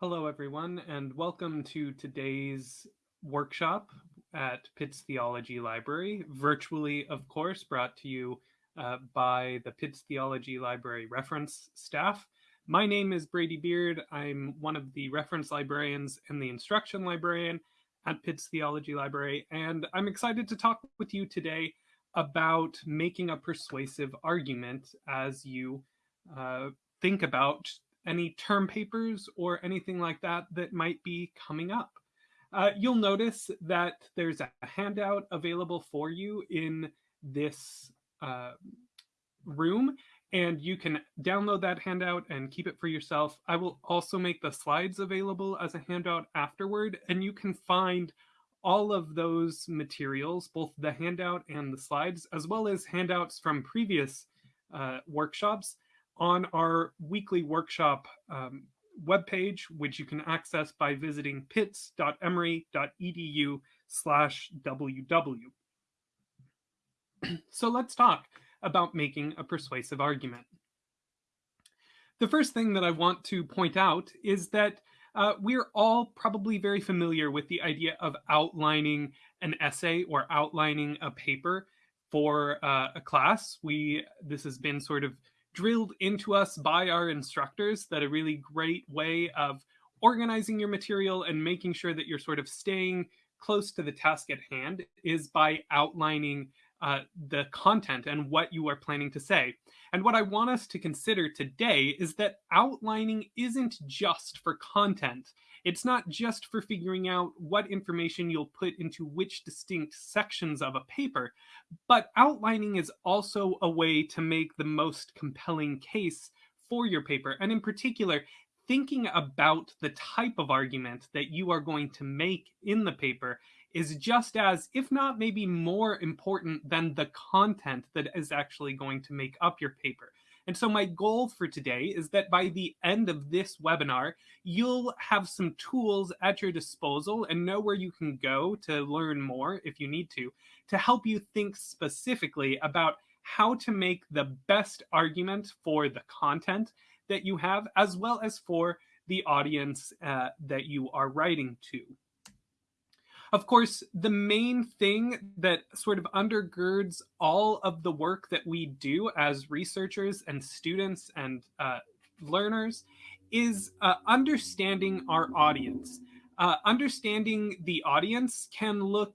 Hello, everyone, and welcome to today's workshop at Pitts Theology Library, virtually, of course, brought to you uh, by the Pitts Theology Library reference staff. My name is Brady Beard. I'm one of the reference librarians and the instruction librarian at Pitts Theology Library, and I'm excited to talk with you today about making a persuasive argument as you uh, think about any term papers or anything like that that might be coming up. Uh, you'll notice that there's a handout available for you in this uh, room, and you can download that handout and keep it for yourself. I will also make the slides available as a handout afterward, and you can find all of those materials, both the handout and the slides, as well as handouts from previous uh, workshops on our weekly workshop um, webpage, which you can access by visiting pitts.emory.edu slash ww. so let's talk about making a persuasive argument. The first thing that I want to point out is that uh, we're all probably very familiar with the idea of outlining an essay or outlining a paper for uh, a class. We this has been sort of drilled into us by our instructors that a really great way of organizing your material and making sure that you're sort of staying close to the task at hand is by outlining uh, the content and what you are planning to say. And what I want us to consider today is that outlining isn't just for content. It's not just for figuring out what information you'll put into which distinct sections of a paper, but outlining is also a way to make the most compelling case for your paper. And in particular, thinking about the type of argument that you are going to make in the paper is just as, if not maybe more important than the content that is actually going to make up your paper. And so my goal for today is that by the end of this webinar, you'll have some tools at your disposal and know where you can go to learn more if you need to, to help you think specifically about how to make the best argument for the content that you have, as well as for the audience uh, that you are writing to. Of course, the main thing that sort of undergirds all of the work that we do as researchers and students and uh, learners is uh, understanding our audience. Uh, understanding the audience can look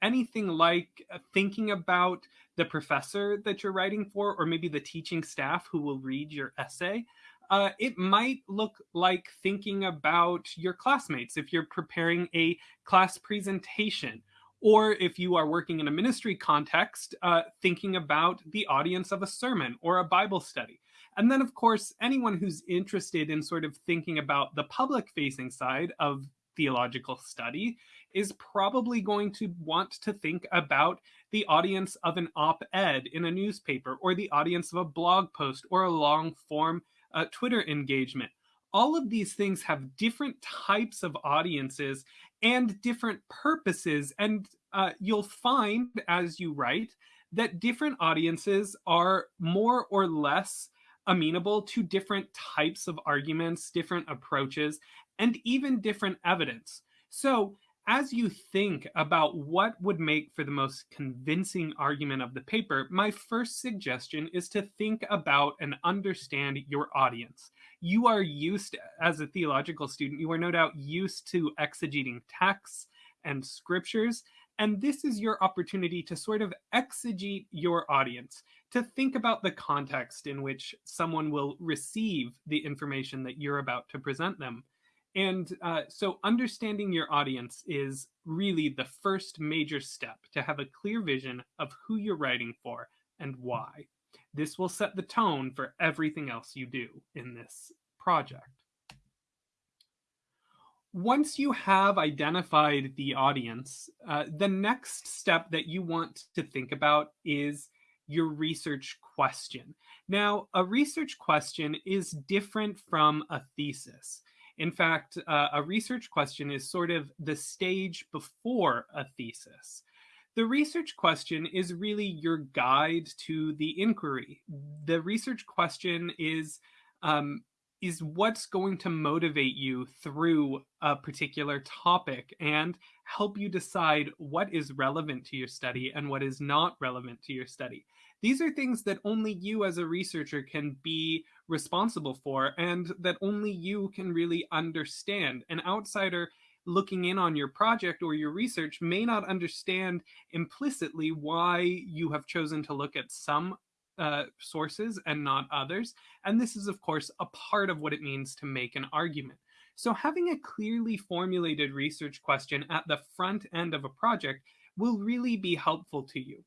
anything like uh, thinking about the professor that you're writing for, or maybe the teaching staff who will read your essay uh, it might look like thinking about your classmates if you're preparing a class presentation or if you are working in a ministry context, uh, thinking about the audience of a sermon or a Bible study. And then, of course, anyone who's interested in sort of thinking about the public facing side of theological study is probably going to want to think about the audience of an op ed in a newspaper or the audience of a blog post or a long form uh, Twitter engagement. All of these things have different types of audiences and different purposes. And uh, you'll find as you write that different audiences are more or less amenable to different types of arguments, different approaches, and even different evidence. So as you think about what would make for the most convincing argument of the paper, my first suggestion is to think about and understand your audience. You are used, as a theological student, you are no doubt used to exegeting texts and scriptures. And this is your opportunity to sort of exegete your audience, to think about the context in which someone will receive the information that you're about to present them. And uh, so understanding your audience is really the first major step to have a clear vision of who you're writing for and why. This will set the tone for everything else you do in this project. Once you have identified the audience, uh, the next step that you want to think about is your research question. Now, a research question is different from a thesis. In fact, uh, a research question is sort of the stage before a thesis. The research question is really your guide to the inquiry. The research question is um, is what's going to motivate you through a particular topic and help you decide what is relevant to your study and what is not relevant to your study. These are things that only you as a researcher can be responsible for and that only you can really understand. An outsider looking in on your project or your research may not understand implicitly why you have chosen to look at some uh, sources and not others. And this is, of course, a part of what it means to make an argument. So having a clearly formulated research question at the front end of a project will really be helpful to you.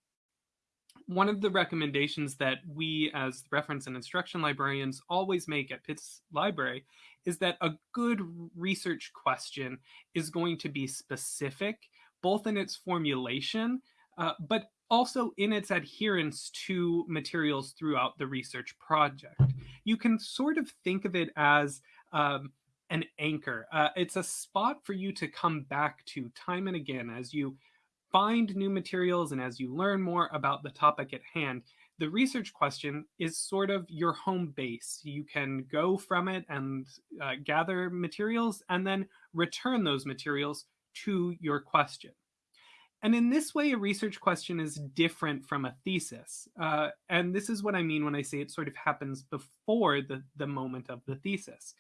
One of the recommendations that we as reference and instruction librarians always make at Pitts Library is that a good research question is going to be specific, both in its formulation, uh, but also in its adherence to materials throughout the research project. You can sort of think of it as um, an anchor. Uh, it's a spot for you to come back to time and again as you find new materials and as you learn more about the topic at hand. The research question is sort of your home base. You can go from it and uh, gather materials and then return those materials to your question. And in this way, a research question is different from a thesis. Uh, and this is what I mean when I say it sort of happens before the, the moment of the thesis.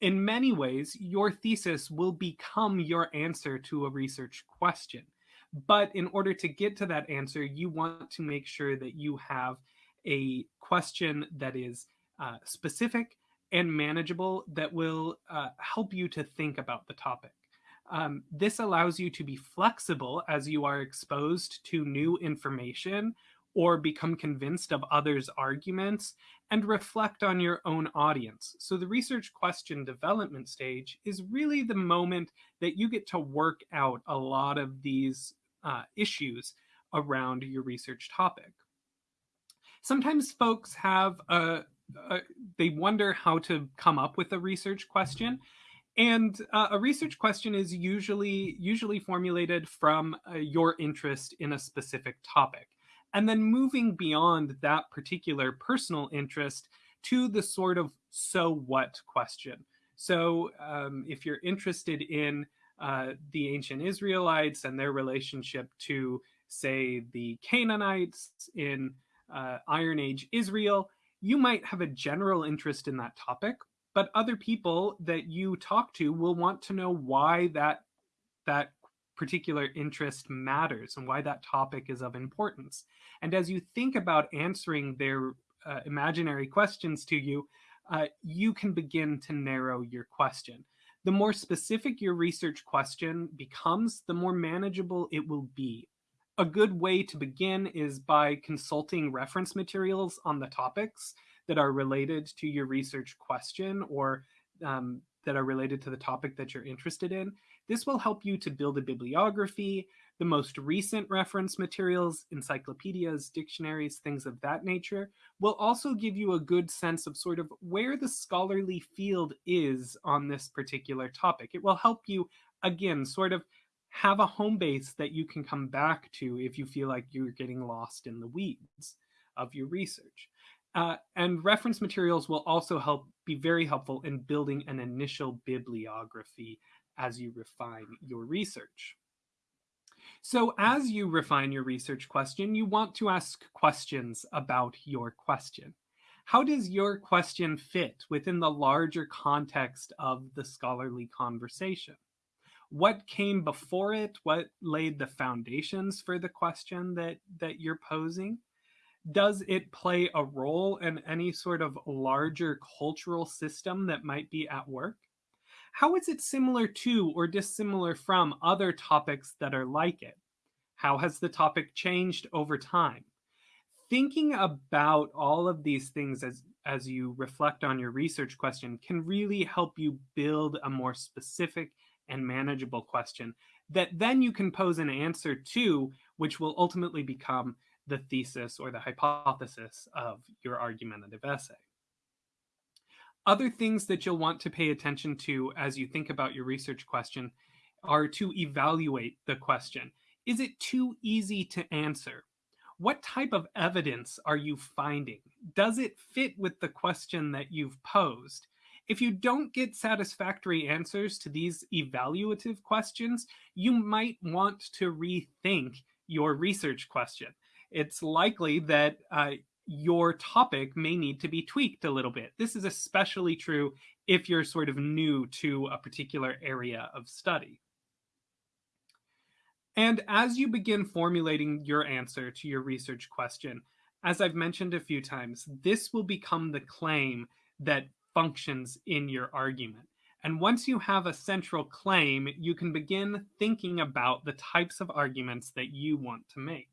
In many ways, your thesis will become your answer to a research question. But in order to get to that answer, you want to make sure that you have a question that is uh, specific and manageable that will uh, help you to think about the topic. Um, this allows you to be flexible as you are exposed to new information or become convinced of others' arguments and reflect on your own audience. So the research question development stage is really the moment that you get to work out a lot of these uh, issues around your research topic. Sometimes folks have a, a, they wonder how to come up with a research question. And uh, a research question is usually usually formulated from uh, your interest in a specific topic. And then moving beyond that particular personal interest to the sort of so what question. So um, if you're interested in uh, the ancient Israelites and their relationship to, say, the Canaanites in uh, Iron Age Israel, you might have a general interest in that topic, but other people that you talk to will want to know why that that particular interest matters and why that topic is of importance. And as you think about answering their uh, imaginary questions to you, uh, you can begin to narrow your question. The more specific your research question becomes, the more manageable it will be. A good way to begin is by consulting reference materials on the topics that are related to your research question or um, that are related to the topic that you're interested in. This will help you to build a bibliography, the most recent reference materials, encyclopedias, dictionaries, things of that nature, will also give you a good sense of sort of where the scholarly field is on this particular topic. It will help you, again, sort of have a home base that you can come back to if you feel like you're getting lost in the weeds of your research. Uh, and reference materials will also help be very helpful in building an initial bibliography as you refine your research. So as you refine your research question, you want to ask questions about your question. How does your question fit within the larger context of the scholarly conversation? What came before it? What laid the foundations for the question that, that you're posing? does it play a role in any sort of larger cultural system that might be at work? How is it similar to or dissimilar from other topics that are like it? How has the topic changed over time? Thinking about all of these things as, as you reflect on your research question can really help you build a more specific and manageable question that then you can pose an answer to, which will ultimately become the thesis or the hypothesis of your argumentative essay. Other things that you'll want to pay attention to as you think about your research question are to evaluate the question. Is it too easy to answer? What type of evidence are you finding? Does it fit with the question that you've posed? If you don't get satisfactory answers to these evaluative questions, you might want to rethink your research question. It's likely that uh, your topic may need to be tweaked a little bit. This is especially true if you're sort of new to a particular area of study. And as you begin formulating your answer to your research question, as I've mentioned a few times, this will become the claim that functions in your argument. And once you have a central claim, you can begin thinking about the types of arguments that you want to make.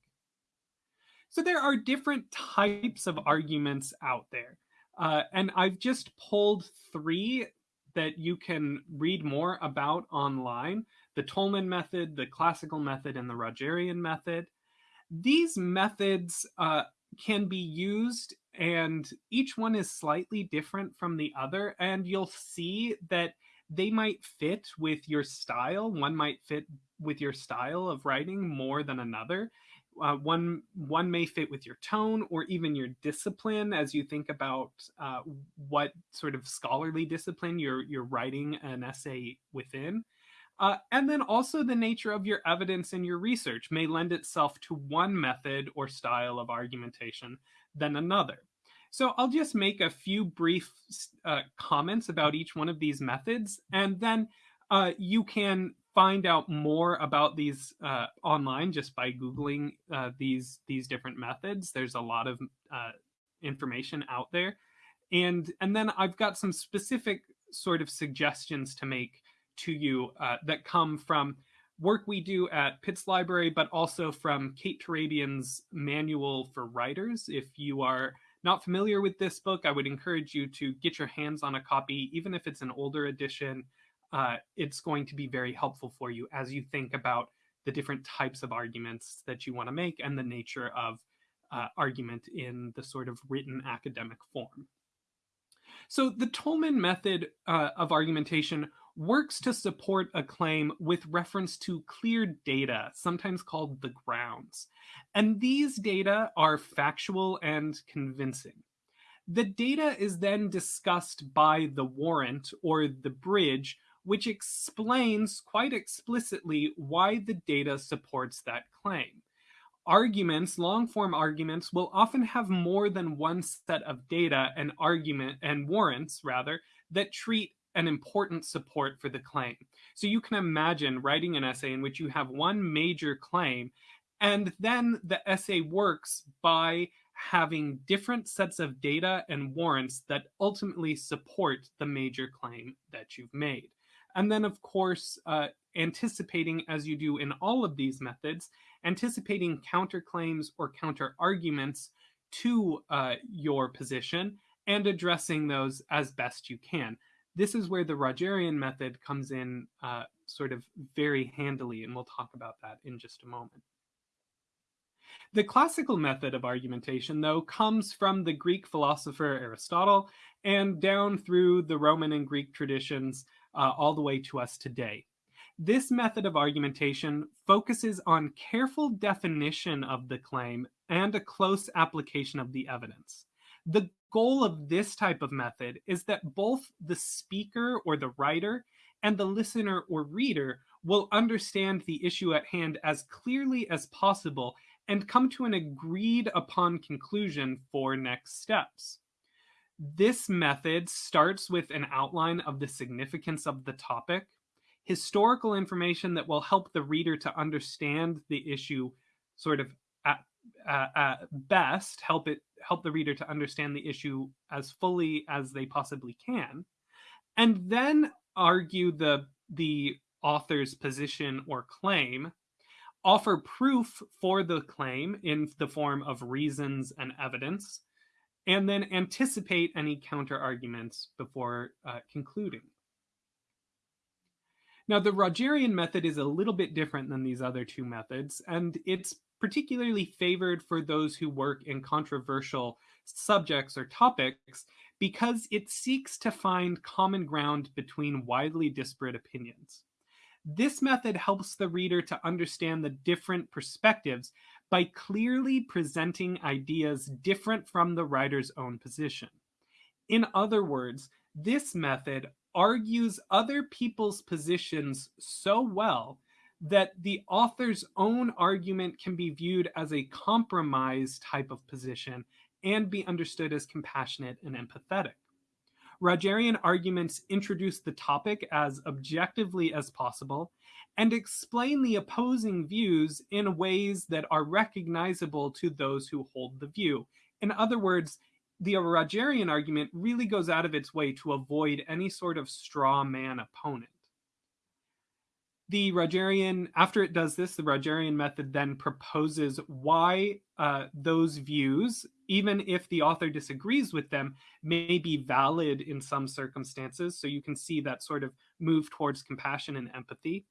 So there are different types of arguments out there. Uh, and I've just pulled three that you can read more about online the Toulmin method, the classical method, and the Rogerian method. These methods uh, can be used, and each one is slightly different from the other. And you'll see that they might fit with your style. One might fit with your style of writing more than another. Uh, one one may fit with your tone or even your discipline as you think about uh, what sort of scholarly discipline you're you're writing an essay within. Uh, and then also the nature of your evidence and your research may lend itself to one method or style of argumentation than another. So I'll just make a few brief uh, comments about each one of these methods, and then uh, you can find out more about these uh, online just by googling uh, these these different methods. There's a lot of uh, information out there, and and then I've got some specific sort of suggestions to make to you uh, that come from work we do at Pitts Library, but also from Kate Turabian's Manual for Writers. If you are not familiar with this book, I would encourage you to get your hands on a copy, even if it's an older edition. Uh, it's going to be very helpful for you as you think about the different types of arguments that you want to make and the nature of uh, argument in the sort of written academic form. So the Toulmin method uh, of argumentation works to support a claim with reference to clear data, sometimes called the grounds. And these data are factual and convincing. The data is then discussed by the warrant or the bridge, which explains quite explicitly why the data supports that claim. Arguments, long form arguments, will often have more than one set of data and argument and warrants rather that treat an important support for the claim. So you can imagine writing an essay in which you have one major claim, and then the essay works by having different sets of data and warrants that ultimately support the major claim that you've made. And then, of course, uh, anticipating, as you do in all of these methods, anticipating counterclaims or counter arguments to uh, your position and addressing those as best you can this is where the Rogerian method comes in uh, sort of very handily, and we'll talk about that in just a moment. The classical method of argumentation, though, comes from the Greek philosopher Aristotle and down through the Roman and Greek traditions uh, all the way to us today. This method of argumentation focuses on careful definition of the claim and a close application of the evidence. The goal of this type of method is that both the speaker or the writer and the listener or reader will understand the issue at hand as clearly as possible and come to an agreed upon conclusion for next steps. This method starts with an outline of the significance of the topic, historical information that will help the reader to understand the issue sort of at, uh, best, help it help the reader to understand the issue as fully as they possibly can, and then argue the the author's position or claim, offer proof for the claim in the form of reasons and evidence, and then anticipate any counter arguments before uh, concluding. Now, the Rogerian method is a little bit different than these other two methods, and it's particularly favored for those who work in controversial subjects or topics because it seeks to find common ground between widely disparate opinions. This method helps the reader to understand the different perspectives by clearly presenting ideas different from the writer's own position. In other words, This method argues other people's positions so well that the author's own argument can be viewed as a compromise type of position and be understood as compassionate and empathetic. Rogerian arguments introduce the topic as objectively as possible and explain the opposing views in ways that are recognizable to those who hold the view. In other words, the Rogerian argument really goes out of its way to avoid any sort of straw man opponent. The Rogerian, after it does this, the Rogerian method then proposes why uh, those views, even if the author disagrees with them, may be valid in some circumstances. So you can see that sort of move towards compassion and empathy.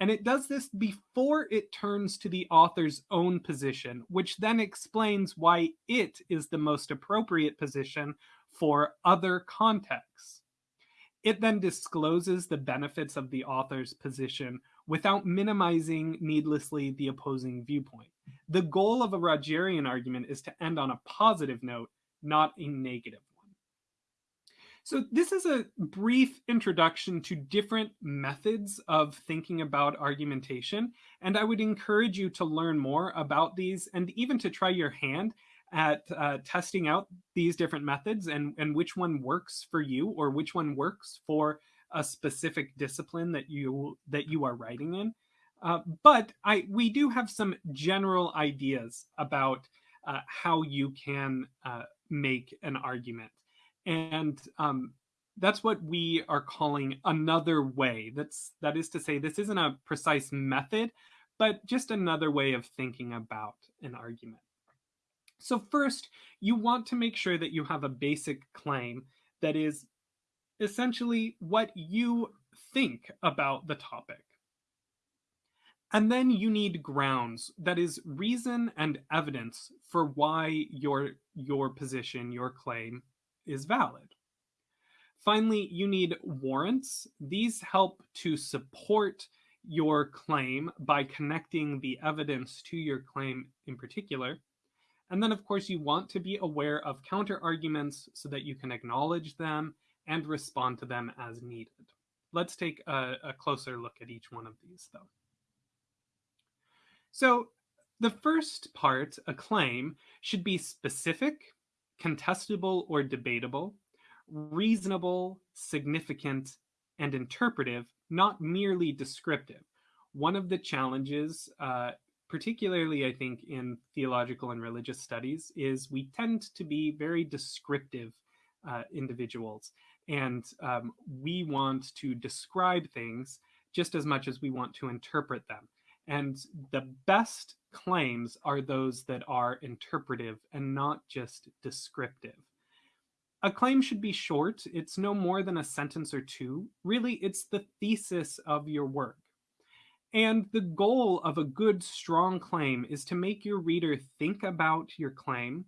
And it does this before it turns to the author's own position, which then explains why it is the most appropriate position for other contexts. It then discloses the benefits of the author's position without minimizing needlessly the opposing viewpoint. The goal of a Rogerian argument is to end on a positive note, not a one. so this is a brief introduction to different methods of thinking about argumentation, and I would encourage you to learn more about these and even to try your hand at uh, testing out these different methods and, and which one works for you or which one works for a specific discipline that you that you are writing in. Uh, but I we do have some general ideas about uh, how you can uh, make an argument. And um, that's what we are calling another way. That's that is to say this isn't a precise method but just another way of thinking about an argument so first you want to make sure that you have a basic claim that is essentially what you think about the topic and then you need grounds that is reason and evidence for why your your position your claim is valid. Finally, you need warrants. These help to support your claim by connecting the evidence to your claim in particular. And then, of course, you want to be aware of counter arguments so that you can acknowledge them and respond to them as needed. Let's take a, a closer look at each one of these, though. So, the first part, a claim, should be specific contestable or debatable, reasonable, significant, and interpretive, not merely descriptive. One of the challenges, uh, particularly I think in theological and religious studies, is we tend to be very descriptive uh, individuals. And um, we want to describe things just as much as we want to interpret them. And the best claims are those that are interpretive and not just descriptive. A claim should be short. It's no more than a sentence or two. Really, it's the thesis of your work. And the goal of a good, strong claim is to make your reader think about your claim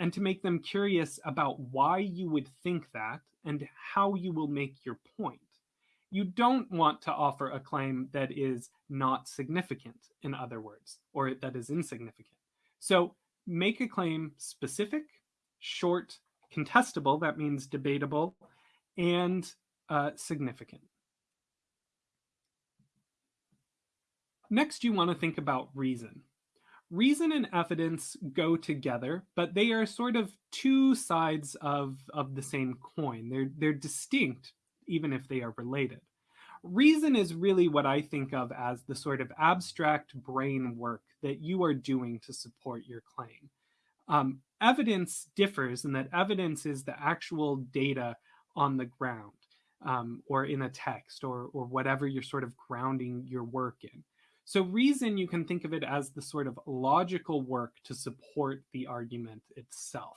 and to make them curious about why you would think that and how you will make your point you don't want to offer a claim that is not significant, in other words, or that is insignificant. So make a claim specific, short, contestable, that means debatable, and uh, significant. Next, you want to think about reason. Reason and evidence go together, but they are sort of two sides of, of the same coin. They're, they're distinct even if they are related. Reason is really what I think of as the sort of abstract brain work that you are doing to support your claim. Um, evidence differs in that evidence is the actual data on the ground um, or in a text or, or whatever you're sort of grounding your work in. So, reason, you can think of it as the sort of logical work to support the argument itself.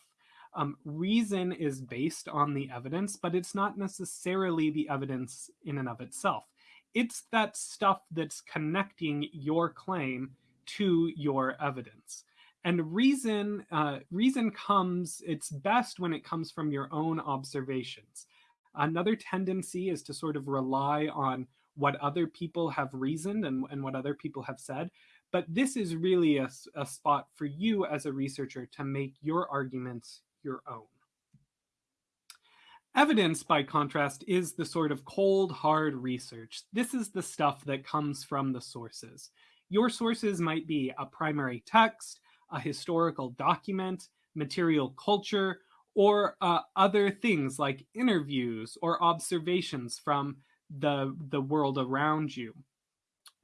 Um, reason is based on the evidence, but it's not necessarily the evidence in and of itself. It's that stuff that's connecting your claim to your evidence. And reason, uh, reason comes, it's best when it comes from your own observations. Another tendency is to sort of rely on what other people have reasoned and, and what other people have said. But this is really a, a spot for you as a researcher to make your arguments your own. Evidence, by contrast, is the sort of cold, hard research. This is the stuff that comes from the sources. Your sources might be a primary text, a historical document, material culture, or uh, other things like interviews or observations from the, the world around you.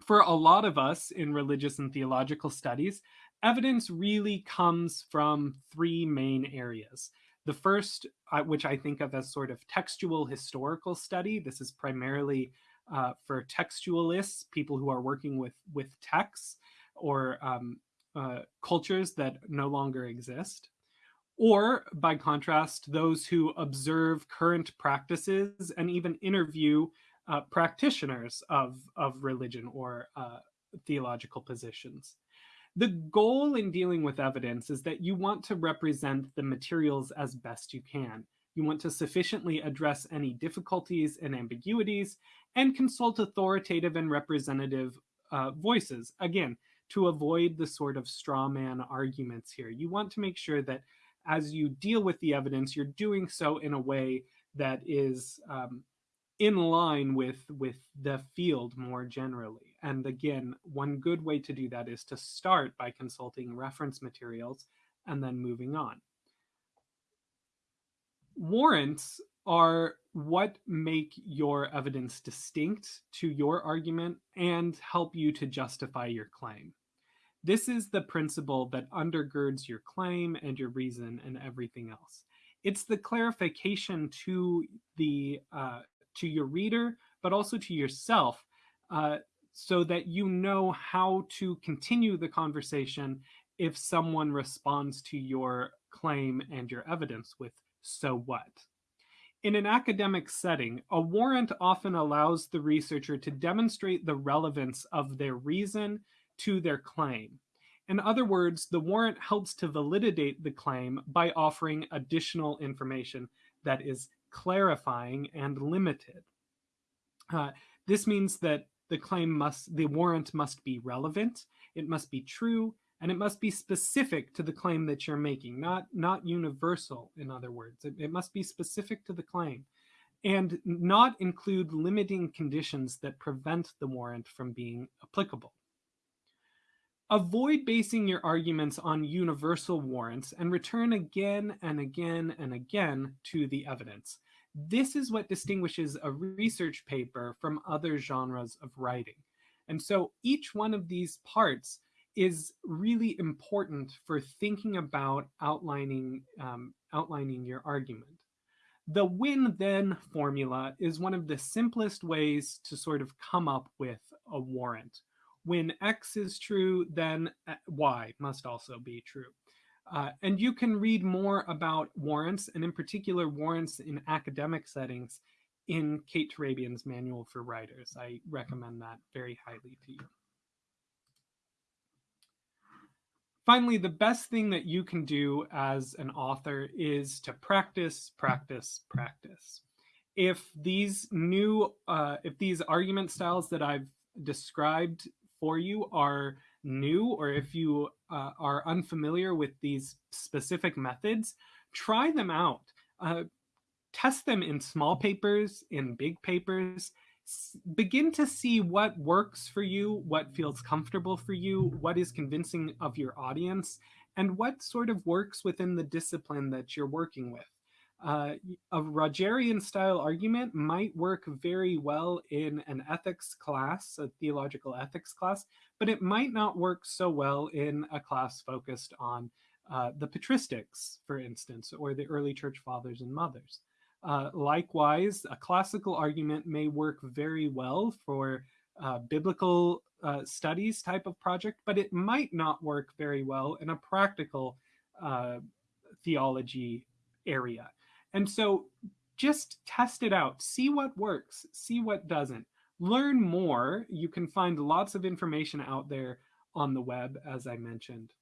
For a lot of us in religious and theological studies, evidence really comes from three main areas. The first, uh, which I think of as sort of textual historical study, this is primarily uh, for textualists, people who are working with, with texts or um, uh, cultures that no longer exist. Or, by contrast, those who observe current practices and even interview uh, practitioners of, of religion or uh, theological positions. The goal in dealing with evidence is that you want to represent the materials as best you can. You want to sufficiently address any difficulties and ambiguities and consult authoritative and representative uh, voices. Again, to avoid the sort of straw man arguments here. You want to make sure that as you deal with the evidence, you're doing so in a way that is um, in line with with the field more generally. And again, one good way to do that is to start by consulting reference materials and then moving on. Warrants are what make your evidence distinct to your argument and help you to justify your claim. This is the principle that undergirds your claim and your reason and everything else. It's the clarification to the uh, to your reader, but also to yourself, uh, so that you know how to continue the conversation if someone responds to your claim and your evidence with so what. In an academic setting, a warrant often allows the researcher to demonstrate the relevance of their reason to their claim. In other words, the warrant helps to validate the claim by offering additional information that is clarifying and limited. Uh, this means that the claim must, the warrant must be relevant, it must be true, and it must be specific to the claim that you're making, not, not universal, in other words. It, it must be specific to the claim and not include limiting conditions that prevent the warrant from being applicable. Avoid basing your arguments on universal warrants and return again and again and again to the evidence. This is what distinguishes a research paper from other genres of writing. And so each one of these parts is really important for thinking about outlining, um, outlining your argument. The win-then formula is one of the simplest ways to sort of come up with a warrant. When X is true, then uh, Y must also be true. Uh, and you can read more about warrants, and in particular warrants in academic settings, in Kate Turabian's Manual for Writers. I recommend that very highly to you. Finally, the best thing that you can do as an author is to practice, practice, practice. If these new, uh, if these argument styles that I've described for you are new or if you uh, are unfamiliar with these specific methods, try them out. Uh, test them in small papers, in big papers, begin to see what works for you, what feels comfortable for you, what is convincing of your audience, and what sort of works within the discipline that you're working with. Uh, a Rogerian style argument might work very well in an ethics class, a theological ethics class, but it might not work so well in a class focused on uh, the patristics, for instance, or the early church fathers and mothers. Uh, likewise, a classical argument may work very well for uh, biblical uh, studies type of project, but it might not work very well in a practical uh, theology area. And so just test it out, see what works, see what doesn't. Learn more. You can find lots of information out there on the web, as I mentioned.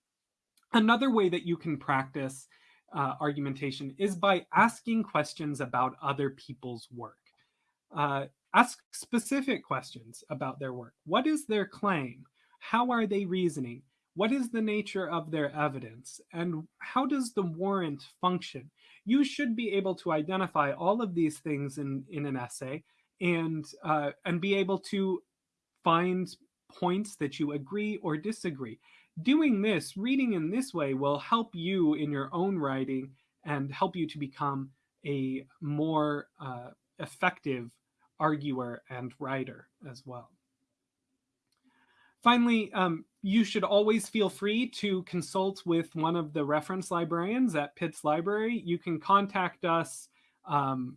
Another way that you can practice uh, argumentation is by asking questions about other people's work. Uh, ask specific questions about their work. What is their claim? How are they reasoning? What is the nature of their evidence? And how does the warrant function? You should be able to identify all of these things in, in an essay and uh, and be able to find points that you agree or disagree. Doing this, reading in this way, will help you in your own writing and help you to become a more uh, effective arguer and writer as well. Finally, um, you should always feel free to consult with one of the reference librarians at Pitt's Library. You can contact us um,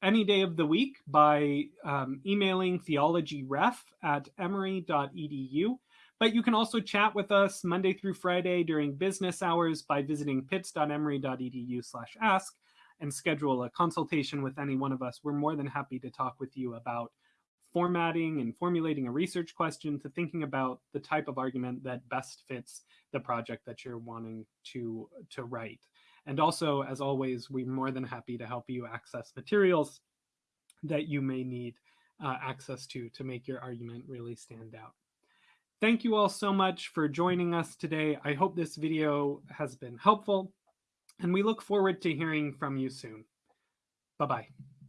any day of the week by um, emailing theologyref at emory.edu. But you can also chat with us Monday through Friday during business hours by visiting pitts.emory.edu slash ask and schedule a consultation with any one of us. We're more than happy to talk with you about formatting and formulating a research question to thinking about the type of argument that best fits the project that you're wanting to, to write. And also, as always, we're more than happy to help you access materials that you may need uh, access to to make your argument really stand out. Thank you all so much for joining us today. I hope this video has been helpful, and we look forward to hearing from you soon. Bye-bye.